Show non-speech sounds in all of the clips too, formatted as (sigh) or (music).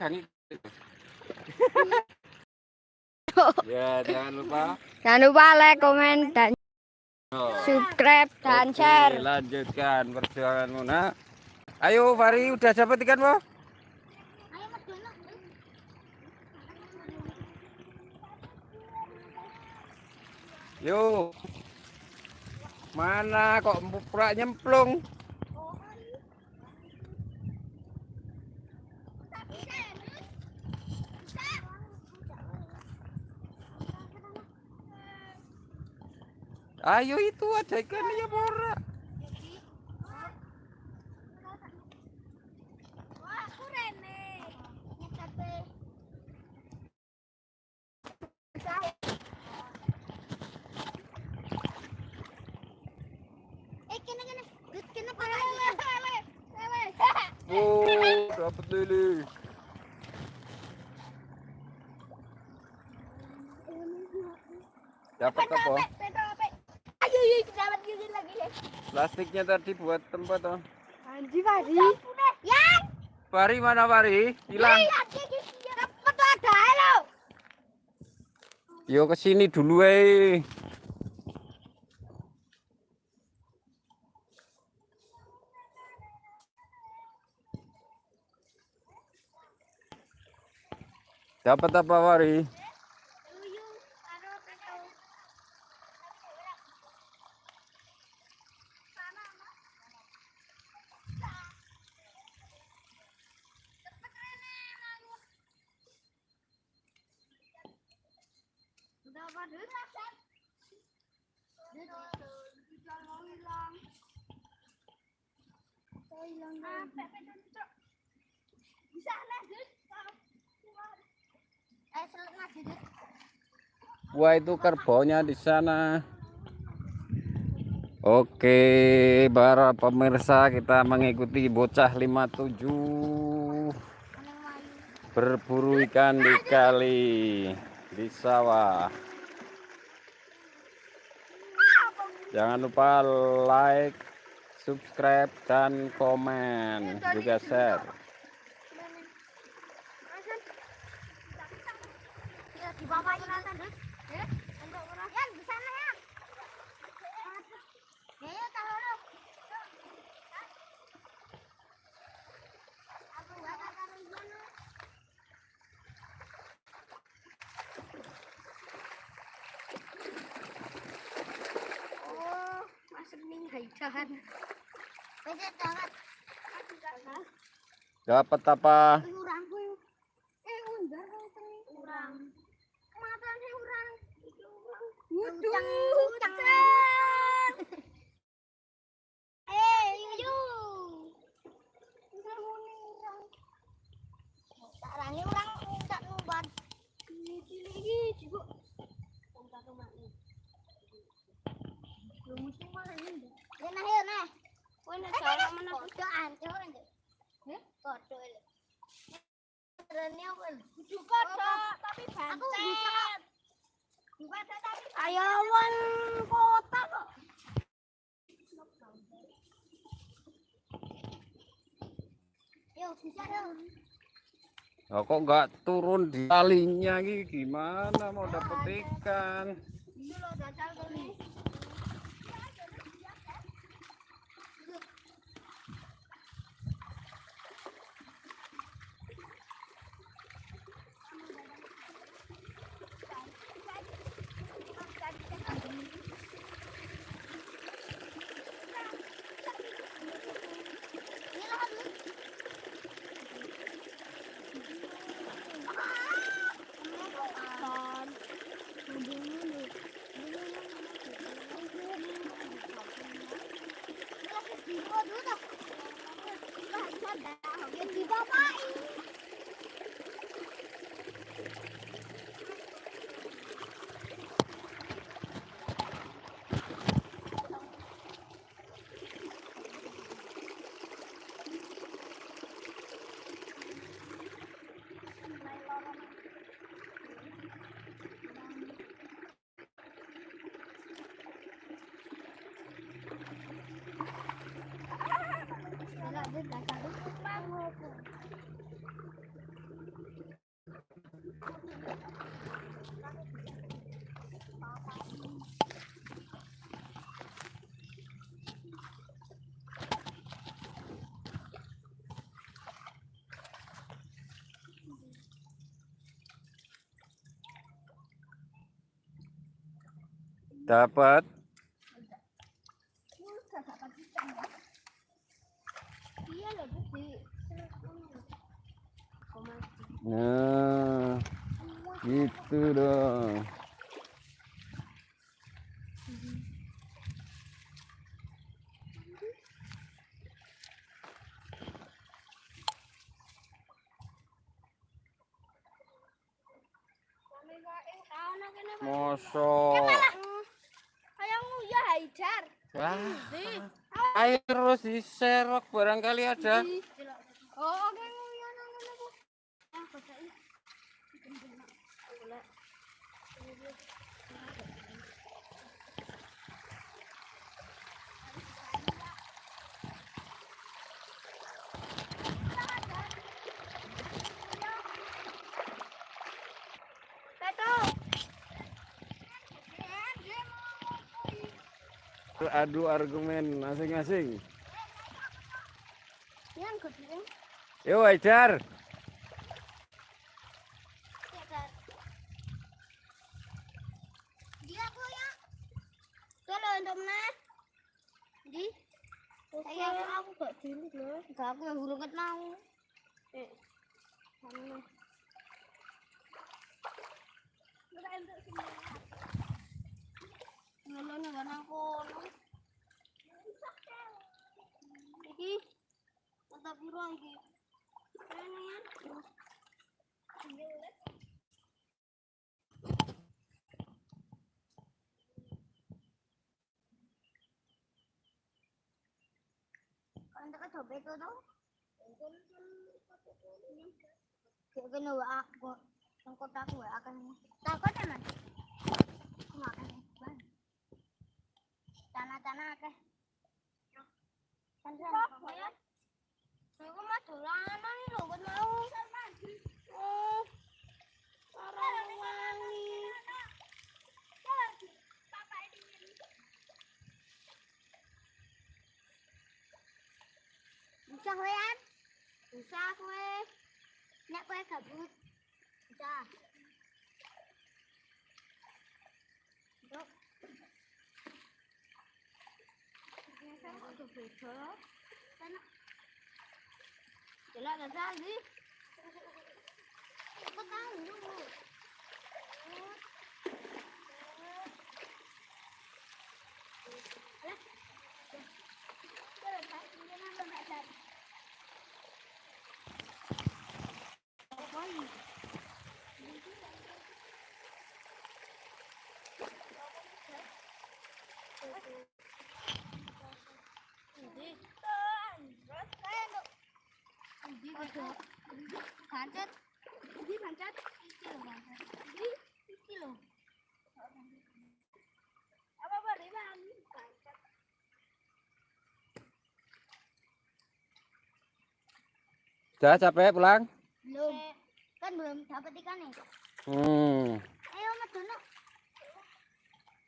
(laughs) ya jangan lupa Jangan lupa like, komen, dan Oh. subscribe dan Oke, share. lanjutkan perjuanganmu nak ayo Fari udah dapat ikan po Yuk. Mana kok pura nyemplung? Ayo itu ada ikan ya pora. Oh, dapat lele. Dapat apa? Ayo, ayo, dapat gini lagi deh. Plastiknya tadi buat tempat oh. Anjing Fari. Yang Fari mana Fari? Hilang. lagi dapat ada Wah itu kerbaunya di sana. Oke, para pemirsa kita mengikuti bocah 57 berburu ikan di kali di sawah. Jangan lupa like, subscribe dan komen juga share. Ya, di bawah ini nanti, Dut. Ya, untuk orang. Yan, di sana, Yan. Ya, ya, tahu lo. Aku nggak tahu di mana. Oh, masuk nih haidahan. Bisa jangan. Dapat apa? Kodho, tapi bantet. Bantet tapi ayawan kota kok. Yo, bisa. Oh, kok nggak turun di talinya gimana mau dapet ikan? Ini lo Dapat. Nah, gitu dong. Mosok. Haidar. Wah, ayo terus diserok barangkali ada. Oh, oke nguyon Adu argumen masing-masing. Yo, Haidar. Ya. Dia aku ya. Kalau untuk mana? Di. Saya aku gak dulu loh. Gak aku yang mau. Eh. Mana? Iki. Mata biru iki. Keren ya. Kalau tak coba itu tau. Kayak gini wa aku, yang kotak wa takut ya. Makan tanah-tanah ke. Lha kok mah dolanan iki lho kok mau. Oh. Ora Bisa kue em? Bisa kowe. Nek kowe gabut Bisa Aku prefer. Sana. Jalan kat sana ni. Kau tahu dulu. Alah. Kau lepas dia nak nak tadi. Why? Thank you. Pancet. Iki iki lho. Apa. Sudah capek pulang? Belum. Kan belum dapat ikan nih. Hmm. Ayo Madono.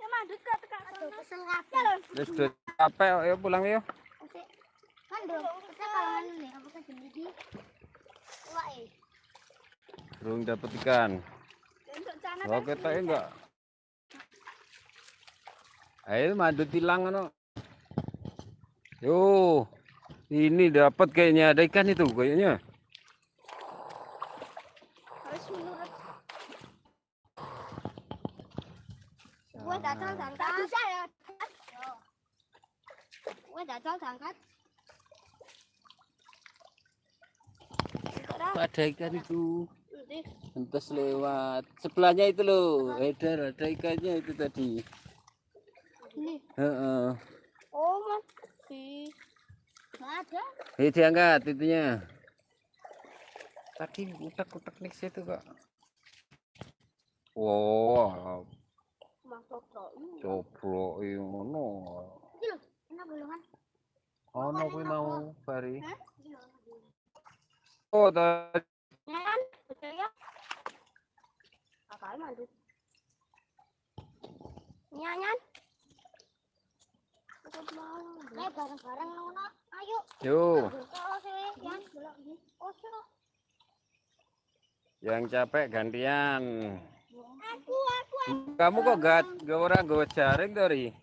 Ya madut ke tekan sono. Kesel kabeh. Wis sudah capek, ayo pulang yuk. Kita apa kan iki? Wah, eh. Dapat ikan. Oh, kita enggak. Ayo madu tilang ano. Yo. Ini dapat kayaknya ada ikan itu kayaknya. harus menurut. Gue datang angkat. Bisa ya. Gue datang angkat. Ada ikan itu. Entas lewat. Sebelahnya itu loh. Edar ada ikannya itu tadi. Ini. Heeh. Oh, masih. Nggak ada. Ini diangkat itunya. Tadi utak-utak nih situ kak. Wow, Masuk kok. coba ngono. Ini loh. Enak bulungan. Ono kuwi mau bari. Hah? Oh, tadi Nyan, betul ya? Apa mandu? Nyanyan. Eh bareng-bareng ngono. Ayo. yo, yang capek gantian. Aku, aku, Kamu kok gak gak orang gawa jaring tadi?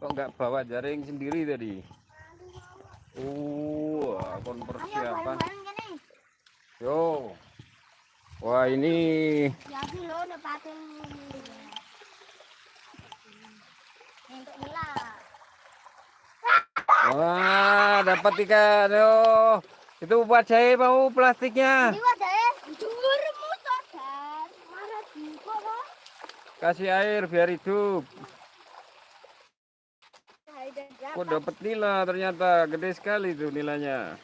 Kok nggak bawa jaring sendiri tadi? Uh, kon persiapan. Yo. Wah ini. Wah, dapat ikan. Yo. Itu buat saya mau plastiknya. Kasih air biar hidup. Kok dapat nila ternyata gede sekali tuh nilainya.